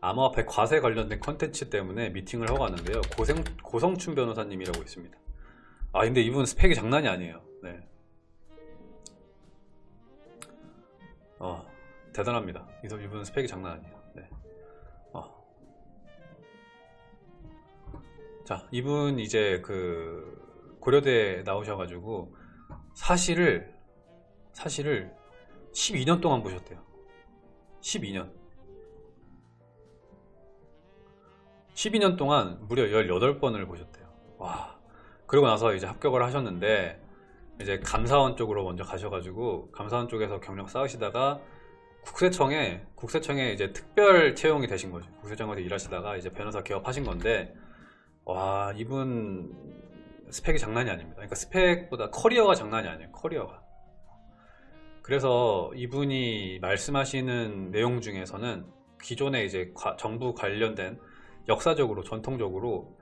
암호화폐 과세 관련된 컨텐츠 때문에 미팅을 하고 왔는데요. 고생, 고성춘 변호사님이라고 있습니다. 아 근데 이분 스펙이 장난이 아니에요. 네. 어 대단합니다. 이분 스펙이 장난 아니에요. 네. 어. 자 이분 이제 그 고려대 나오셔가지고 사실을 사실을 12년 동안 보셨대요. 12년. 12년 동안 무려 18번을 보셨대요. 와. 그러고 나서 이제 합격을 하셨는데, 이제 감사원 쪽으로 먼저 가셔가지고, 감사원 쪽에서 경력 쌓으시다가, 국세청에, 국세청에 이제 특별 채용이 되신 거죠. 국세청에서 일하시다가 이제 변호사 개업하신 건데, 와, 이분 스펙이 장난이 아닙니다. 그러니까 스펙보다 커리어가 장난이 아니에요. 커리어가. 그래서 이분이 말씀하시는 내용 중에서는 기존에 이제 과- 정부 관련된 역사적으로 전통적으로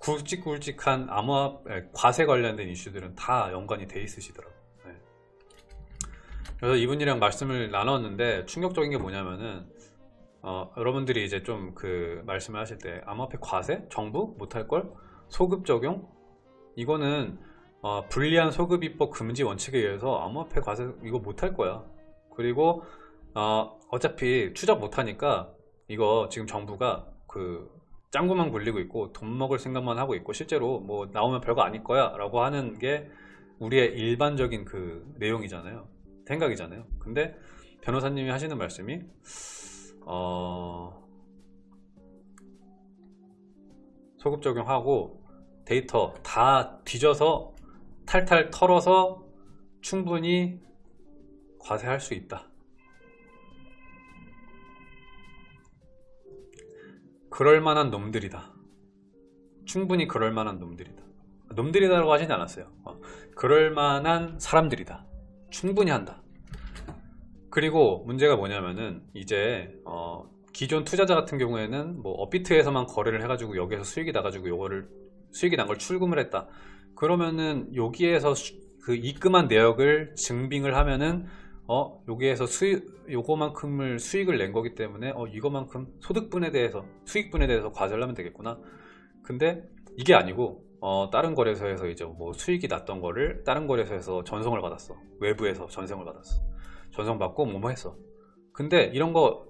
굵직굵직한 암호화 에, 과세 관련된 이슈들은 다 연관이 돼 있으시더라고요. 네. 그래서 이분이랑 말씀을 나눴는데 충격적인 게 뭐냐면은 어, 여러분들이 이제 좀 그 말씀을 하실 때 암호화폐 과세 정부 못할 걸 소급 적용 이거는 어, 불리한 소급 입법 금지 원칙에 의해서 암호화폐 과세 이거 못할 거야. 그리고 어, 어차피 추적 못하니까 이거 지금 정부가 그 짱구만 굴리고 있고 돈 먹을 생각만 하고 있고 실제로 뭐 나오면 별거 아닐 거야 라고 하는 게 우리의 일반적인 그 내용이잖아요. 생각이잖아요. 근데 변호사님이 하시는 말씀이 어, 소급 적용하고 데이터 다 뒤져서 탈탈 털어서 충분히 과세할 수 있다. 그럴 만한 놈들이다. 충분히 그럴 만한 놈들이다. 놈들이다라고 하진 않았어요. 어, 그럴 만한 사람들이다. 충분히 한다. 그리고 문제가 뭐냐면은 이제 어, 기존 투자자 같은 경우에는 뭐 업비트에서만 거래를 해가지고 여기에서 수익이 나가지고 요거를 수익이 난 걸 출금을 했다. 그러면은 여기에서 수- 그 입금한 내역을 증빙을 하면은 어 여기에서 수익 요거만큼을 수익을 낸 거기 때문에 어 이거만큼 소득분에 대해서 수익분에 대해서 과세를 하면 되겠구나. 근데 이게 아니고 어 다른 거래소에서 이제 뭐 수익이 났던 거를 다른 거래소에서 전송을 받았어. 외부에서 전송을 받았어. 전송 받고 뭐뭐 했어. 근데 이런 거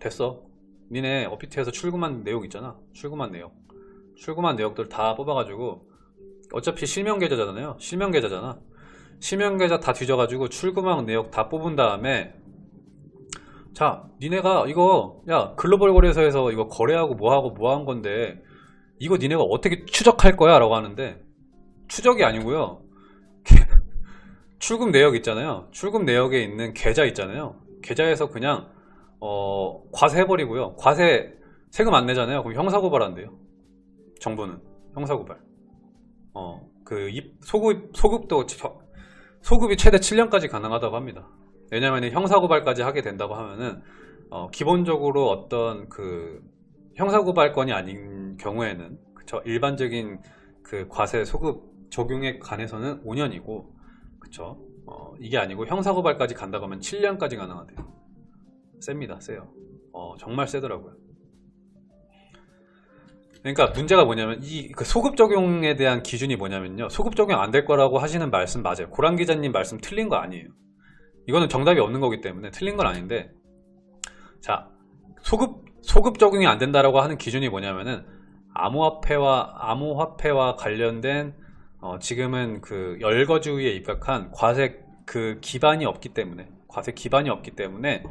됐어. 니네 업비트에서 출금한 내용 있잖아. 출금한 내역. 출금한 내역들 다 뽑아가지고 어차피 실명 계좌잖아요. 실명 계좌잖아. 실명 계좌 다 뒤져가지고 출금한 내역 다 뽑은 다음에 자, 니네가 이거 야 글로벌 거래소에서 이거 거래하고 뭐하고 뭐 한 건데 이거 니네가 어떻게 추적할 거야? 라고 하는데 추적이 아니고요. 출금 내역 있잖아요. 출금 내역에 있는 계좌 있잖아요. 계좌에서 그냥 어, 과세해버리고요. 과세 세금 안 내잖아요. 그럼 형사고발한대요. 정부는 형사고발. 어, 그 입- 소급 소급도 저- 소급이 최대 7년까지 가능하다고 합니다. 왜냐하면 형사고발까지 하게 된다고 하면은 어, 기본적으로 어떤 그 형사고발건이 아닌 경우에는 그쵸 일반적인 그 과세 소급 적용에 관해서는 5년이고 그쵸 어, 이게 아니고 형사고발까지 간다고 하면 7년까지 가능하대요. 셉니다, 세요. 어, 정말 세더라고요. 그러니까 문제가 뭐냐면 이그 소급 적용에 대한 기준이 뭐냐면요. 소급 적용 안 될 거라고 하시는 말씀 맞아요. 고란 기자님 말씀 틀린 거 아니에요. 이거는 정답이 없는 거기 때문에 틀린 건 아닌데 자 소급 소급 적용이 안 된다라고 하는 기준이 뭐냐면은 암호화폐와 암호화폐와 관련된 어, 지금은 그 열거주의에 입각한 과세 그 기반이 없기 때문에 과세 기반이 없기 때문에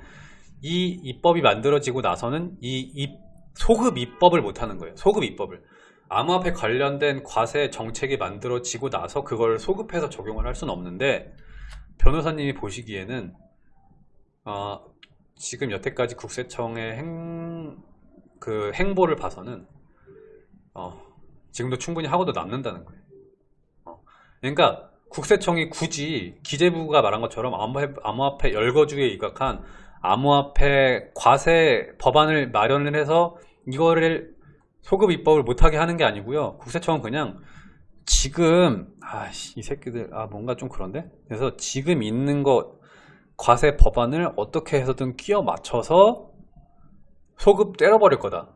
이 입법이 만들어지고 나서는 이 입- 소급 입법을 못 하는 거예요. 소급 입법을. 암호화폐 관련된 과세 정책이 만들어지고 나서 그걸 소급해서 적용을 할 수는 없는데 변호사님이 보시기에는 어, 지금 여태까지 국세청의 행, 그 행보를 봐서는 어, 지금도 충분히 하고도 남는다는 거예요. 어, 그러니까 국세청이 굳이 기재부가 말한 것처럼 암호화폐, 열거주의에 입각한 암호화폐 과세 법안을 마련을 해서 이거를 소급 입법을 못하게 하는 게 아니고요. 국세청은 그냥 지금 아이 새끼들 아 뭔가 좀 그런데? 그래서 지금 있는 거 과세 법안을 어떻게 해서든 끼워 맞춰서 소급 때려버릴 거다.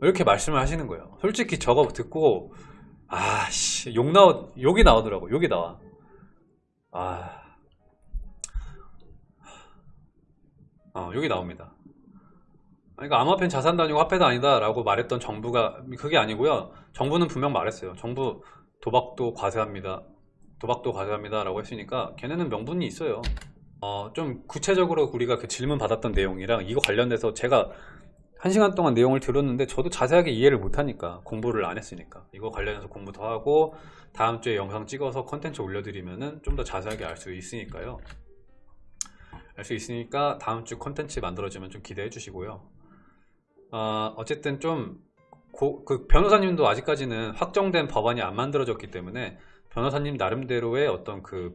이렇게 말씀을 하시는 거예요. 솔직히 저거 듣고 아씨 욕 나오 욕이 나오더라고. 욕이 나와. 아 어, 욕이 나옵니다. 그러니까 암호화폐는 자산도 아니고 화폐도 아니다 라고 말했던 정부가 그게 아니고요. 정부는 분명 말했어요. 정부 도박도 과세합니다. 도박도 과세합니다 라고 했으니까 걔네는 명분이 있어요. 어, 좀 구체적으로 우리가 그 질문 받았던 내용이랑 이거 관련돼서 제가 한 시간 동안 내용을 들었는데 저도 자세하게 이해를 못하니까 공부를 안 했으니까. 이거 관련해서 공부 더 하고 다음 주에 영상 찍어서 컨텐츠 올려드리면은 좀 더 자세하게 알 수 있으니까요 알 수 있으니까 다음 주 컨텐츠 만들어지면 좀 기대해 주시고요. 어, 어쨌든 좀그 변호사님도 아직까지는 확정된 법안이 안 만들어졌기 때문에 변호사님 나름대로의 어떤 그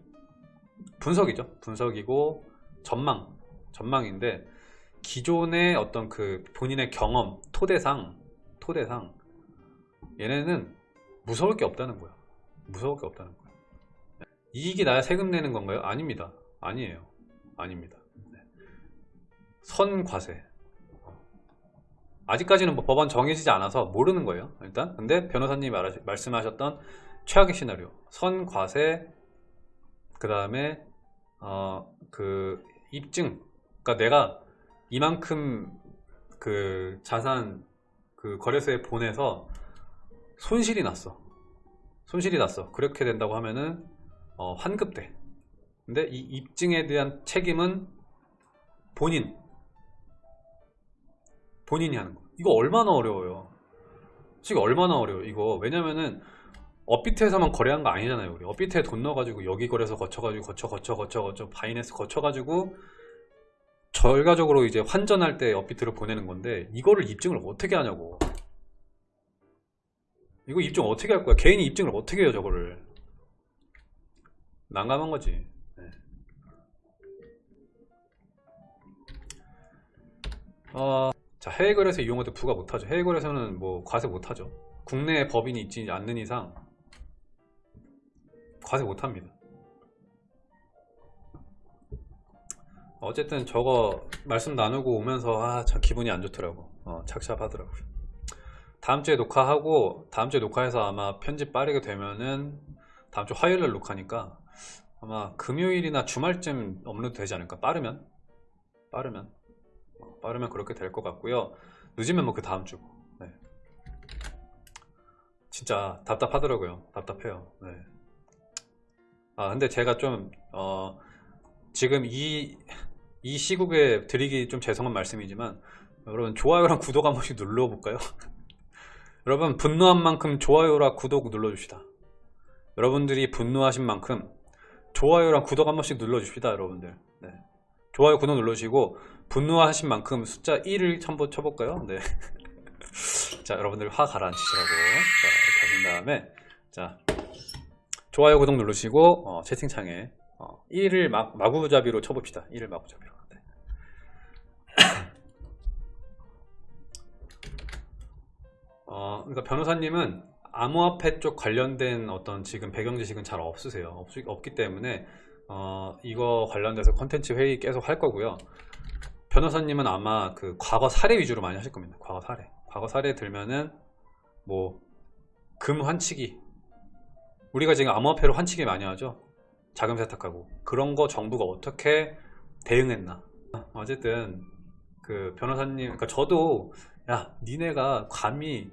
분석이죠. 분석이고 전망 전망인데 기존의 어떤 그 본인의 경험 토대상 토대상 얘네는 무서울 게 없다는 거야. 무서울 게 없다는 거야. 이익이 나야 세금 내는 건가요? 아닙니다. 아니에요 아닙니다. 네. 선과세. 아직까지는 뭐 법안 정해지지 않아서 모르는 거예요 일단. 근데 변호사님이 말하, 말씀하셨던 최악의 시나리오. 선과세 그 다음에 어 그 입증. 그러니까 내가 이만큼 그 자산 그 거래소에 보내서 손실이 났어. 손실이 났어. 그렇게 된다고 하면은 어, 환급돼 근데 이 입증에 대한 책임은 본인. 본인이 하는 거. 이거 얼마나 어려워요? 지금 얼마나 어려워요 이거. 왜냐면은 업비트에서만 거래한 거 아니잖아요 우리. 업비트에 돈 넣어가지고 여기 거래소 거쳐가지고 거쳐 거쳐 거쳐 거쳐 바이낸스 거쳐가지고 결과적으로 이제 환전할 때 업비트를 보내는 건데 이거를 입증을 어떻게 하냐고. 이거 입증 어떻게 할 거야? 개인이 입증을 어떻게 해요 저거를? 난감한 거지 어, 자 해외 거래소 이용할 때 부과 못하죠. 해외 거래소는 뭐 과세 못하죠. 국내에 법인이 있지 않는 이상 과세 못합니다. 어쨌든 저거 말씀 나누고 오면서 아 참 기분이 안 좋더라고. 어, 착잡하더라고요. 다음 주에 녹화하고 다음 주에 녹화해서 아마 편집 빠르게 되면은 다음 주 화요일 날 녹화니까 아마 금요일이나 주말쯤 업로드 되지 않을까? 빠르면? 빠르면? 어, 빠르면 그렇게 될 것 같고요 늦으면 뭐 그 다음 주고 네. 진짜 답답하더라고요 답답해요 네. 아 근데 제가 좀 어, 지금 이, 이 시국에 드리기 좀 죄송한 말씀이지만 여러분 좋아요랑 구독 한 번씩 눌러볼까요? 여러분 분노한 만큼 좋아요랑 구독 눌러줍시다 여러분들이 분노하신 만큼 좋아요랑 구독 한 번씩 눌러줍시다 여러분들 네. 좋아요 구독 눌러주시고 분노하신 만큼 숫자 1을 한번 쳐볼까요? 네. 자 여러분들 화 가라앉히시라고 자, 이렇게 하신 다음에 자 좋아요 구독 누르시고 어, 채팅창에 어, 1을 막, 마구잡이로 쳐봅시다 1을 마구잡이로 네. 어, 그러니까 변호사님은 암호화폐 쪽 관련된 어떤 지금 배경 지식은 잘 없으세요 없, 없기 때문에 어, 이거 관련돼서 컨텐츠 회의 계속 할 거고요 변호사님은 아마 그 과거 사례 위주로 많이 하실 겁니다. 과거 사례. 과거 사례 들면은 뭐 금 환치기. 우리가 지금 암호화폐로 환치기 많이 하죠. 자금 세탁하고. 그런 거 정부가 어떻게 대응했나. 어쨌든 그 변호사님 그러니까 저도 야 니네가 감히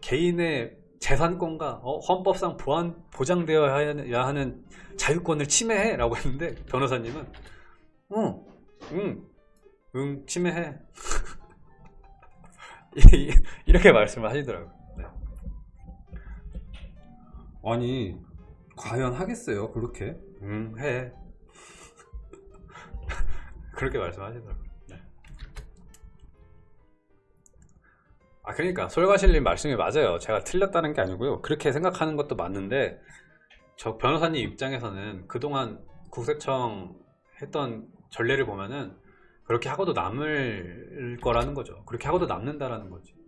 개인의 재산권과 어, 헌법상 보안, 보장되어야 하는 자유권을 침해해? 라고 했는데 변호사님은 응, 응, 응 침해해. 이렇게 말씀을 하시더라고요. 네. 아니 과연 하겠어요? 그렇게? 응해. 그렇게 말씀하시더라고요. 네. 아 그러니까 솔가실님 말씀이 맞아요. 제가 틀렸다는 게 아니고요. 그렇게 생각하는 것도 맞는데 저 변호사님 입장에서는 그동안 국세청 했던 전례를 보면은 그렇게 하고도 남을 거라는 거죠. 그렇게 하고도 남는다라는 거지